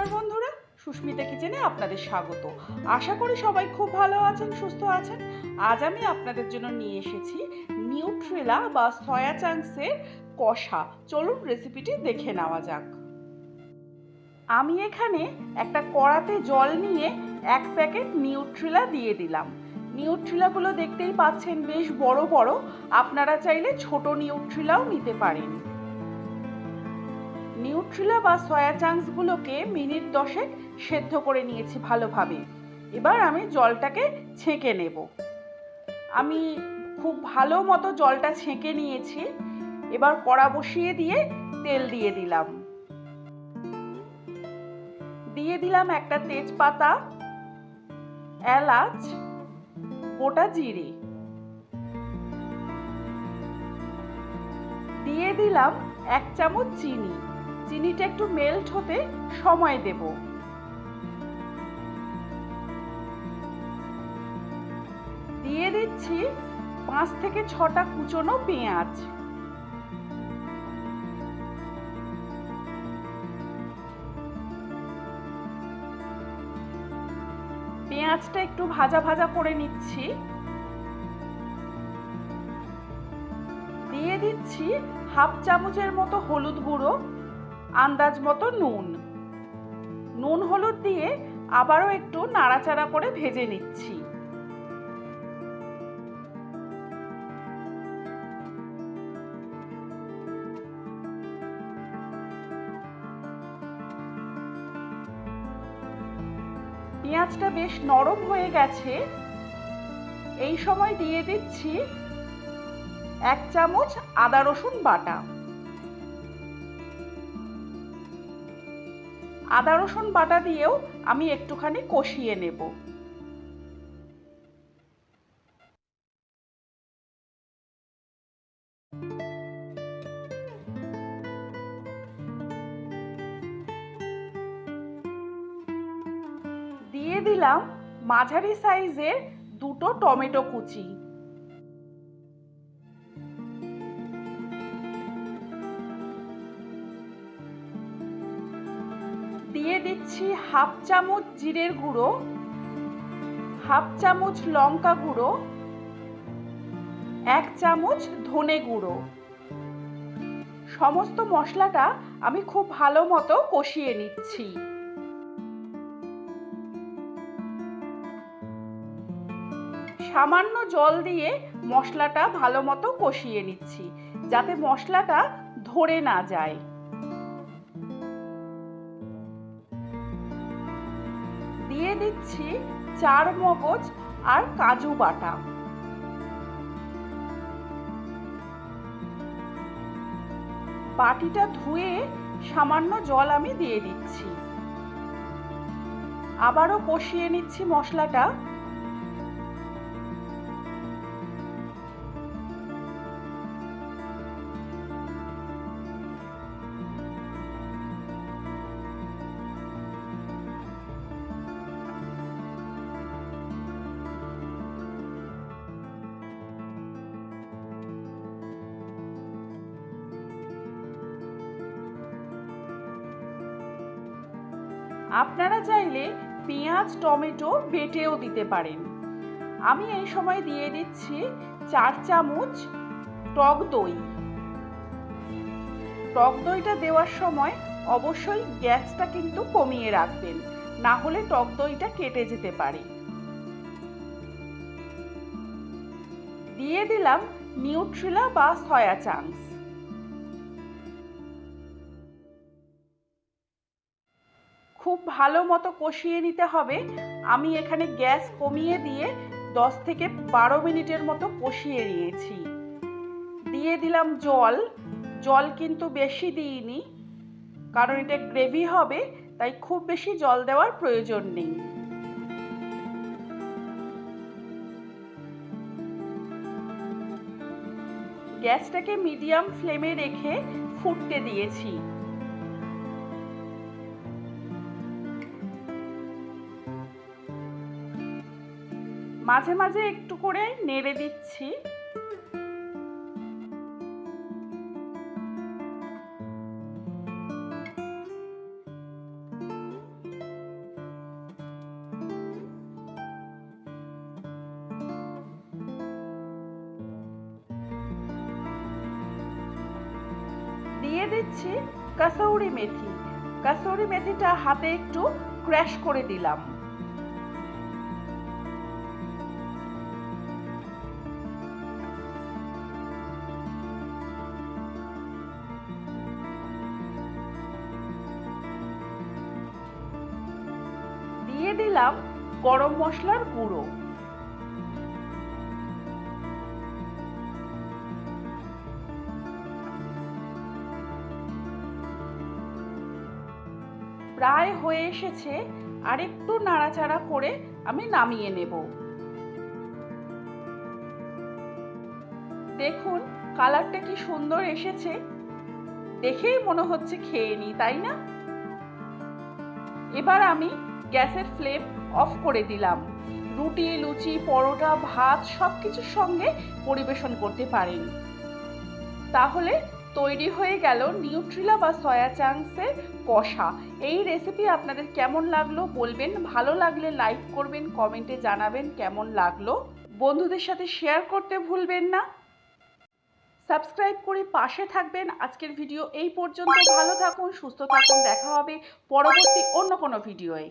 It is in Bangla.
নমস্কার বন্ধুরা, সুস্মিতা কিচেনে আপনাদের স্বাগত। আশা করি সবাই খুব ভালো আছেন, সুস্থ আছেন। আজ আমি আপনাদের জন্য নিয়ে এসেছি নিউট্রেলা বা সয়া চাংসের কষা। চলুন রেসিপিটি দেখে নেওয়া যাক। আমি এখানে একটা কড়াতে জল নিয়ে এক প্যাকেট নিউট্রেলা দিয়ে দিলাম। নিউট্রেলাগুলো দেখতেই পাচ্ছেন বেশ বড় বড়। আপনারা চাইলে ছোট নিউট্রেলাও নিতে পারেন। নিউট্রিলা বা সয়া চাংসগুলোকে মিনিট দশেক সেদ্ধ করে নিয়েছি ভালোভাবে। এবার আমি জলটাকে ছেঁকে নেব। আমি খুব ভালো মতো জলটা ছেঁকে নিয়েছি। এবার কড়া বসিয়ে দিয়ে তেল দিয়ে দিলাম। দিয়ে দিলাম একটা তেজপাতা, এলাচ, গোটা জিরে। দিয়ে দিলাম এক চামচ চিনি। চিনিটা একটু মেল্ট হতে সময় দেব। দিয়ে দিচ্ছি পাঁচ থেকে ছটা কুচনো পেঁয়াজ। পেঁয়াজটা একটু ভাজা ভাজা করে নিচ্ছি। দিয়ে দিচ্ছি হাফ চামচের মতো হলুদ গুঁড়ো। আন্দাজ মতো নুন। নুন হলুদ দিয়ে আবারও একটু নাড়াচাড়া করে ভেজে নিচ্ছি। পেঁয়াজটা বেশ নরম হয়ে গেছে। এই সময় দিয়ে দিচ্ছি এক চামচ আদা রসুন বাটা। আদা, রসুন বাটা দিয়েও আমি একটুখানি কষিয়ে নেব। দিয়ে দিলাম মাঝারি সাইজের দুটো টমেটো কুচি। দিয়ে দিচ্ছি হাফ চামচ জিরের গুঁড়ো, হাফ চামচ লঙ্কা গুঁড়ো, এক চামচ ধনে গুঁড়ো। সমস্ত মশলাটা আমি খুব ভালো মতো কষিয়ে নিচ্ছি। সামান্য জল দিয়ে মশলাটা ভালো মতো কষিয়ে নিচ্ছি, যাতে মশলাটা ধরে না যায়। দিচ্ছি চার মগজ আর কাজু বাটা। বাটিটা ধুয়ে সামান্য জল আমি দিয়ে দিচ্ছি। আবারও কষিয়ে নিচ্ছি মশলাটা। আপনারা চাইলে পেঁয়াজ, টমেটো বেটেও দিতে পারেন। আমি এই সময় দিয়ে দিচ্ছি চার চামচ টক দই। টক দইটা দেওয়ার সময় অবশ্যই গ্যাসটা কিন্তু কমিয়ে রাখবেন, না হলে টক দইটা কেটে যেতে পারে। দিয়ে দিলাম নিউট্রিলা বা সয়া চাংস খুব ভালো মতো কষিয়ে নিতে হবে। আমি এখানে গ্যাস কমিয়ে দিয়ে দশ থেকে বারো মিনিটের মতো কষিয়ে নিয়েছি। দিয়ে দিলাম জল। জল কিন্তু বেশি দিইনি, কারণ এটা গ্রেভি হবে, তাই খুব বেশি জল দেওয়ার প্রয়োজন নেই। গ্যাসটাকে মিডিয়াম ফ্লেমে রেখে ফুটতে দিয়েছি। মাঝে মাঝে একটু করে নেড়ে দিচ্ছি। দিয়ে দিচ্ছি কাসৌরি মেথি। কাসৌরি মেথিটা হাতে একটু ক্র্যাশ করে দিলাম। দিলাম গরম মশলার গুঁড়ো। প্রায় হয়ে এসেছে আর একটু নাড়াচাড়া করে আমি নামিয়ে নেব। দেখুন, কালারটা কি সুন্দর এসেছে। দেখেই মনে হচ্ছে খেয়ে নি, তাই না? এবার আমি গ্যাসের ফ্লেম অফ করে দিলাম। রুটি, লুচি, পরোটা, ভাত সব কিছুর সঙ্গে পরিবেশন করতে পারেন। তাহলে তৈরি হয়ে গেল নিউট্রিলা বা সয়া চাংসের কষা। এই রেসিপি আপনাদের কেমন লাগল বলবেন, ভালো লাগলে লাইক করবেন কমেন্টে জানাবেন কেমন লাগল। বন্ধুদের সাথে শেয়ার করতে ভুলবেন না। সাবস্ক্রাইব করে পাশে থাকবেন। আজকের ভিডিও এই পর্যন্ত। ভালো থাকুন, সুস্থ থাকুন। দেখা হবে পরবর্তী অন্য কোনো ভিডিওয়ে